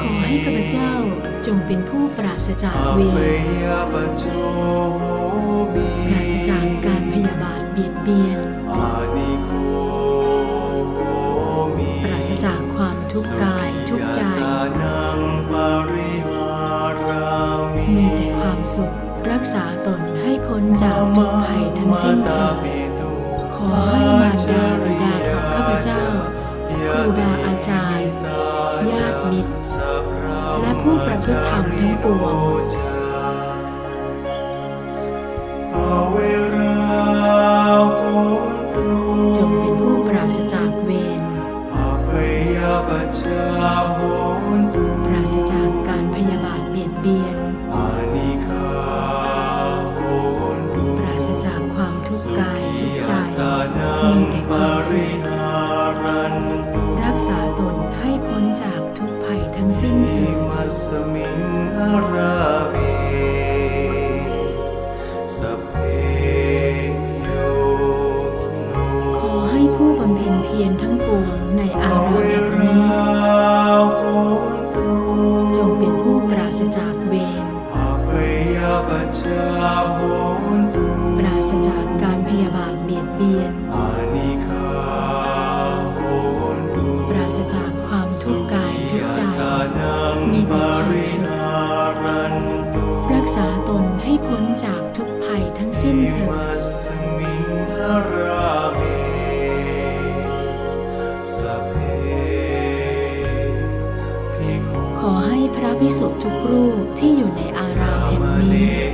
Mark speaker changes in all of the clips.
Speaker 1: ขอให้ข้าพเจ้าจงเป็นผู้ปราศจากเวรปราศจากการพยาบาทเบียดเบียน ปราศจากความทุกข์กายทุกข์ใจ มีแต่ความสุขรักษาตนให้พ้นจากทุกภัยทั้งสิ้นเถิดขอให้มารดาบิดาของข้าพเจ้า ครูบาอาจารย์ ญาติมิตร และผู้ประพฤติธรรมทั้งปวง ทุกข์ใจมีแต่ความสุขรักษาตนให้พ้นจากทุกภัยทั้งสิ้นเถิด
Speaker 2: มัสมิงอาราเวสัพเพโยโน
Speaker 1: ขอให้ผู้บำเพ็ญเพียรทั้งปวงในอาราม เบียน ปราศจากความทุกข์กายทุกใจ มีแต่ความสุข รักษาตนให้พ้นจากทุกภัยทั้งสิ้นเถิดขอให้พระภิกษุทุกรูปที่อยู่ในอารามแห่งนี้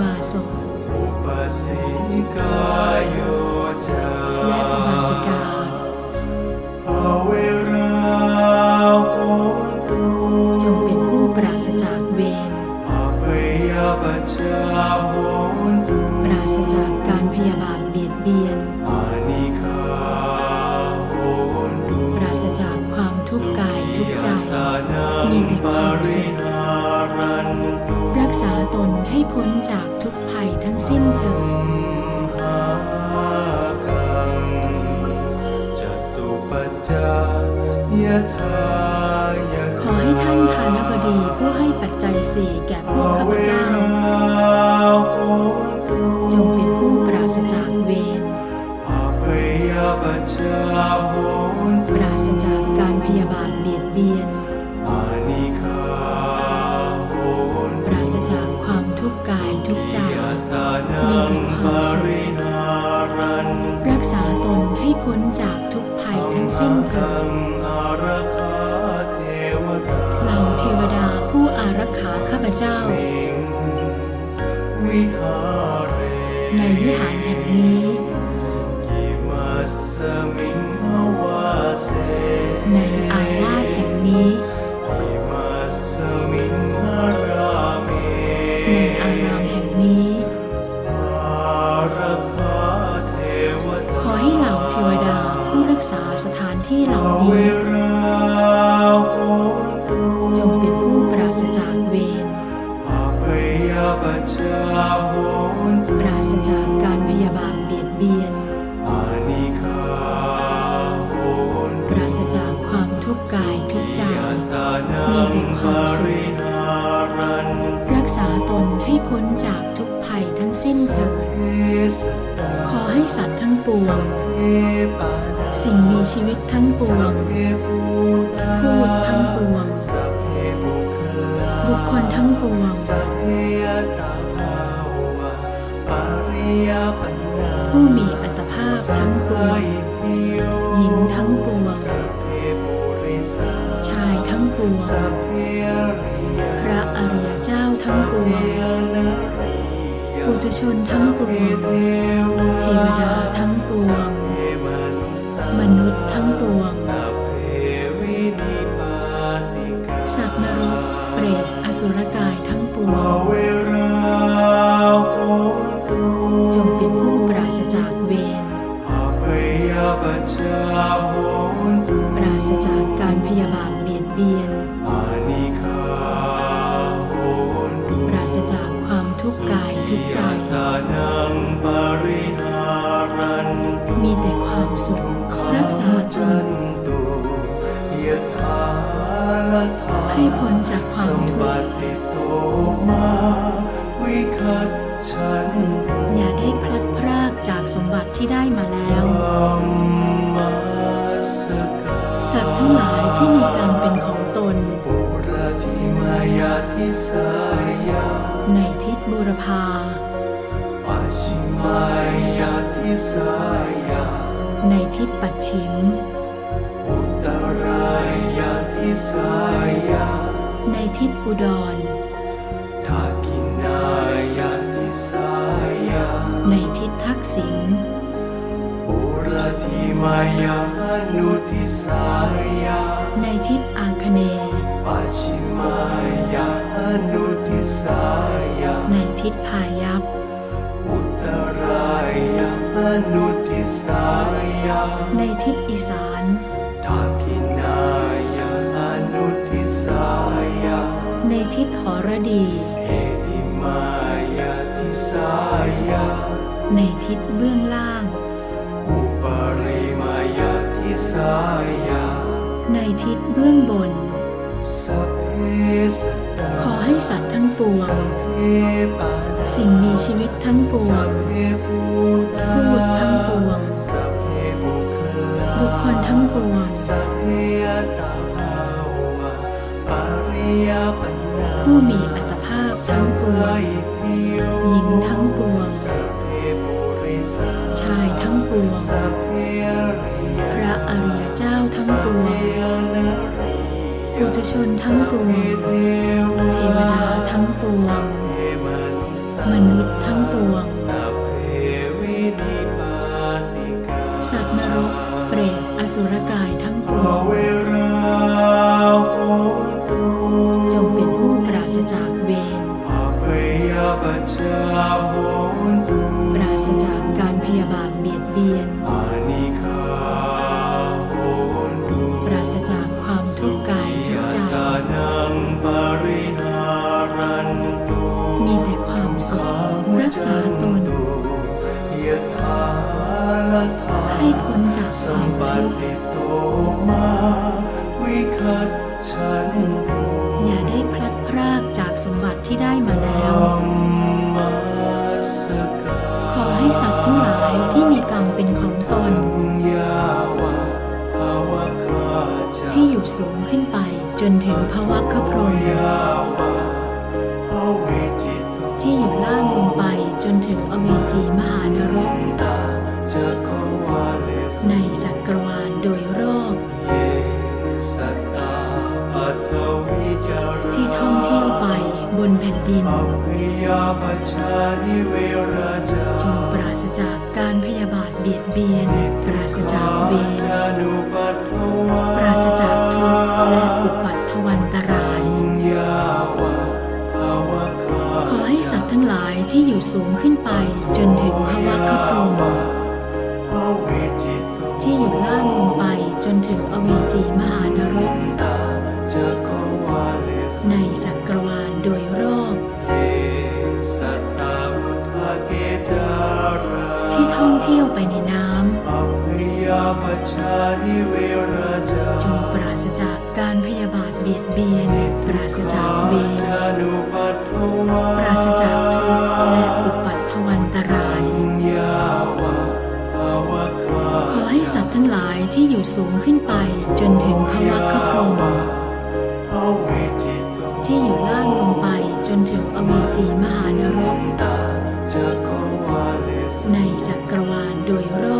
Speaker 1: บาสก
Speaker 2: อุปสิกาโยจา
Speaker 1: และอุบาสิกา
Speaker 2: อเวราโหตุ
Speaker 1: จงเป็นผู้ปราศจากเวร
Speaker 2: อเปยปัจจาโหตุ
Speaker 1: ปราศจากการพยาบาทเบียดเบียน
Speaker 2: น
Speaker 1: ให้พ้นจากทุกภัยทั้งสิ้นเถิด
Speaker 2: หากังจตุปัจจายทายะ
Speaker 1: ขอให้ท่านทานบดีผู้ให้ปัจจัยสี่แก่พวกข้าพเจ้า จงเป็นผู้ปราศจากเวรปราศจากการพยาบาทเบียดเบียน เถิดเหล่าเทวดาผู้อารักขาข้าพเจ้า
Speaker 2: วิหาเร
Speaker 1: ในวิหารแห่งนี้
Speaker 2: ที่
Speaker 1: เหล่าเวนี้
Speaker 2: ราโหตุ
Speaker 1: จงเป็นผู้ปราศจากเวร
Speaker 2: อาเปยปัจจาโหตุ
Speaker 1: ปราศจากการพยาบาทเบียดเบียน
Speaker 2: อานิคาโห
Speaker 1: ปราศจากความทุกข์กายทุกข์ใจ
Speaker 2: ตานั
Speaker 1: มี
Speaker 2: ง
Speaker 1: แต่ความสุข
Speaker 2: หารัน
Speaker 1: รักษาตนให้พ้นจากทุก ภัยทั้งสิ้นเถิด
Speaker 2: เทสตา
Speaker 1: ขอให้สัตว์ทั้งปวง สิ่งมีชีวิตทั้งปวง
Speaker 2: พู
Speaker 1: ดทั้งปวง
Speaker 2: บุค
Speaker 1: คลทั้งปวง ผู้มีอัตภาพทั้งปวง หญิงทั้งปวง ชายทั้งปวง
Speaker 2: พเพอริย
Speaker 1: พระอริยเจ้าทั้งปวง ปุถุชนทั้งปวง เทวดาทั้งปวง มนุษย์ทั้งปวง
Speaker 2: สัต
Speaker 1: ว์นรก เปรต อสุรกายทั้งปว
Speaker 2: ง จงเป็นผู้ป
Speaker 1: ราศจากเวร ป
Speaker 2: ราศจากกา
Speaker 1: รพยาบาทเบียดเบียน ทุกข์ใจ
Speaker 2: ตานังปริหารันตุ
Speaker 1: มีแต่ความสุขรักษาต
Speaker 2: จั
Speaker 1: น
Speaker 2: นตุยะถาละถา
Speaker 1: ให้พ้นจากควา
Speaker 2: สั
Speaker 1: ม
Speaker 2: ม
Speaker 1: ทุ
Speaker 2: ป
Speaker 1: กข์
Speaker 2: ติโตมาวิคัตฉันตุ
Speaker 1: อย่าได้พลัดพรากจากสมบัติที่ได้มาแล้ว
Speaker 2: ธัมมัสกา
Speaker 1: สัตว์ทั้งหลายที่มีกรรมเป็นของตน
Speaker 2: ปุระธิมายาทิสายา
Speaker 1: ในทิศ บูรพา
Speaker 2: ปัจฉิมายาทิสายา
Speaker 1: ในทิศปัดฉิม
Speaker 2: อุตรายาทิสายา
Speaker 1: ในทิศอุดร
Speaker 2: ทากินายาทิสายา
Speaker 1: ในทิศทักษิณ
Speaker 2: ปุระธิมายานุทิสายา
Speaker 1: ในทิศอาคเนย์
Speaker 2: ปัจฉิมายานุทิสายา
Speaker 1: ในทิศพายัพ
Speaker 2: อุตรายานุทิสายา
Speaker 1: ในทิศอีสาน
Speaker 2: ทากินายานุทิสายา
Speaker 1: ในทิศหรดี
Speaker 2: เอติมายาทิสายา
Speaker 1: ในทิศเบื้องล่าง
Speaker 2: อุปริมายาทิสายา
Speaker 1: ในทิศเบื้องบน
Speaker 2: สัพเพสัตตา
Speaker 1: ขอให้สัตว์ทั้งปวง
Speaker 2: สัพเพปานา
Speaker 1: สิ่งมีชีวิตทั้งปว
Speaker 2: สั
Speaker 1: ง
Speaker 2: พเพภูตา
Speaker 1: พูดทั้งปวง
Speaker 2: สัพเพบุคลา
Speaker 1: บุคคลทั้งปวง
Speaker 2: สัพเพอัตตาภาวะปริยปันนา
Speaker 1: ผู้มีอัตภาพทั้งปวง หญิงทั้งปวง
Speaker 2: สัพเพปุริสา
Speaker 1: ชายทั้งปวง
Speaker 2: สัพเพอริย
Speaker 1: พระอริยเจ้าทั้งปวง
Speaker 2: นารี
Speaker 1: ปุถุชนทั้งปวง เทวดาทั้งปวง มนุษย์ทั้งปวง
Speaker 2: สัต
Speaker 1: ว์นรก เปรต อสุรกายทั้งปวง จงเป็นผู้ปราศจากเวร
Speaker 2: ป
Speaker 1: ราศจากการพยาบาทเบียดเบียนุข
Speaker 2: รั
Speaker 1: กษาตน ให้พ้นจากค
Speaker 2: สั
Speaker 1: วามม
Speaker 2: ป
Speaker 1: ทุกข์
Speaker 2: ติโตมาวิคัตฉัน
Speaker 1: อย่าได้พลัดพรากจากสมบัติที่ได้มาแล้ว ขอให้สัตว์ทั้งหลายที่มีกรรมเป็นของตน ที่อยู่สูงขึ้นไปจนถึงภวัคพรม นถึงอเวจีมหานรก
Speaker 2: ตาจักรวาเลสุ
Speaker 1: ในจักรวาลโดยรอบ ที่ท่องเที่ยวไปบนแผ่นดิน
Speaker 2: จ
Speaker 1: งปราศจากการพยาบาทเบียดเบียน ปราศจากเวร
Speaker 2: จานุปัฏฐวา
Speaker 1: ปราศจากทุกข์และอุ ที่อยู่สูงขึ้นไปจนถึงภวัคคพรม
Speaker 2: ภเวจิโต
Speaker 1: ที่อยู่ล่างลงไปจนถึงอเวจีมหานรก
Speaker 2: ตาจักรวาเลสุ
Speaker 1: ในจักรวาลโดยรอบ
Speaker 2: ที่
Speaker 1: ท่องเที่ยวไปในน้
Speaker 2: อ ปรา
Speaker 1: ศจากเวร
Speaker 2: ป
Speaker 1: ราศจากทุกข์และอุปัตถวันตราย ขอให้สัตว์ทั้งหลายที่อยู่สูงขึ้นไปจนถึงภวัคคพรมที่อยู่ล่างลงไปจนถึงอเวจีมหานรก
Speaker 2: ตาจักรวาลสุ
Speaker 1: ในจักรวาลโดยรอบ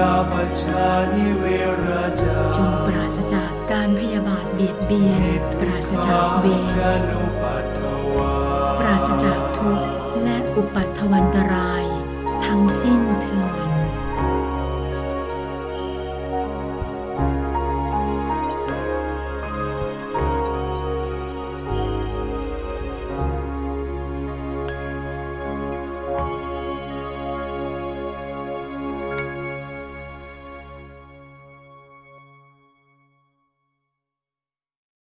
Speaker 2: จาจ
Speaker 1: งปราศจากการพยาบาทเบียดเบียน ปราศจากเวร
Speaker 2: ป
Speaker 1: ปราศจากทุกข์และอุปัตถวันตราย ทั้งสิ้นเถิด